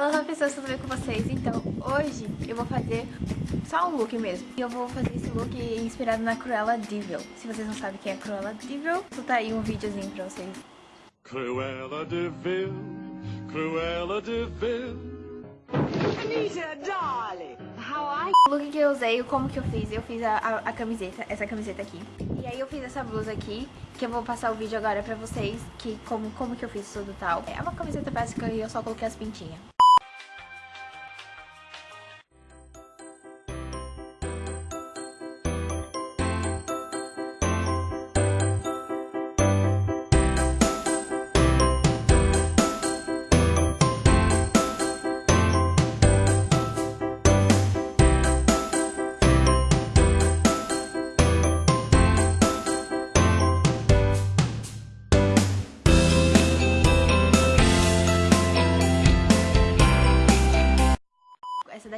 Alô, pessoas, tudo bem com vocês? Então, hoje eu vou fazer só um look mesmo. E eu vou fazer esse look inspirado na Cruella Devil. Se vocês não sabem quem é Cruella Devil, vou tá aí um videozinho pra vocês. Cruella Deville, Cruella Deville. Anita, darling, how are O look que eu usei, como que eu fiz? Eu fiz a, a, a camiseta, essa camiseta aqui. E aí eu fiz essa blusa aqui, que eu vou passar o vídeo agora pra vocês, que como, como que eu fiz tudo tal. É uma camiseta básica e eu só coloquei as pintinhas.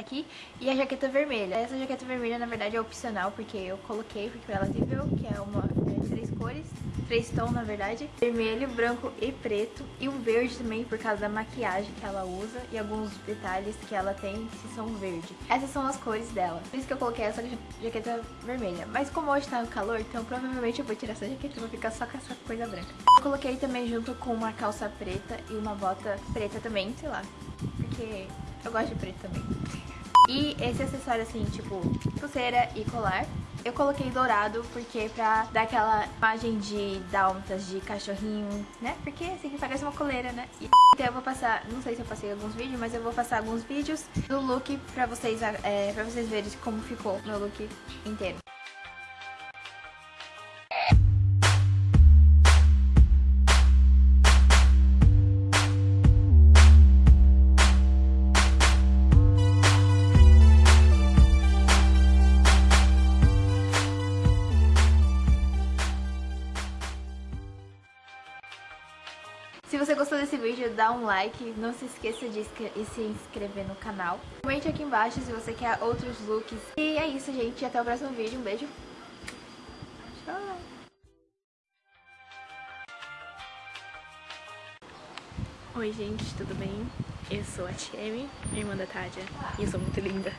Daqui e a jaqueta vermelha. Essa jaqueta vermelha, na verdade, é opcional, porque eu coloquei, porque ela viu que é uma é, três cores, três tons, na verdade. Vermelho, branco e preto. E um verde também, por causa da maquiagem que ela usa e alguns detalhes que ela tem que são verde. Essas são as cores dela. Por isso que eu coloquei essa jaqueta vermelha. Mas como hoje tá no calor, então provavelmente eu vou tirar essa jaqueta e vou ficar só com essa coisa branca. Eu coloquei também junto com uma calça preta e uma bota preta também, sei lá. Porque eu gosto de preto também. E esse acessório assim, tipo, pulseira e colar. Eu coloquei dourado porque pra dar aquela imagem de dálmatas, de cachorrinho, né? Porque assim, parece uma coleira, né? E, então eu vou passar, não sei se eu passei alguns vídeos, mas eu vou passar alguns vídeos do look pra vocês, é, pra vocês verem como ficou meu look inteiro. Se você gostou desse vídeo, dá um like, não se esqueça de se inscrever no canal. Comente aqui embaixo se você quer outros looks. E é isso, gente. Até o próximo vídeo. Um beijo. Tchau. Oi gente, tudo bem? Eu sou a Tiemi, irmã da Tádia, e eu sou muito linda.